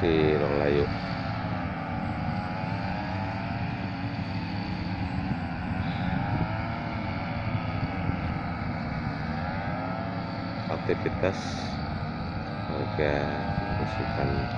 si Rong Layu aktivitas warga bersihkan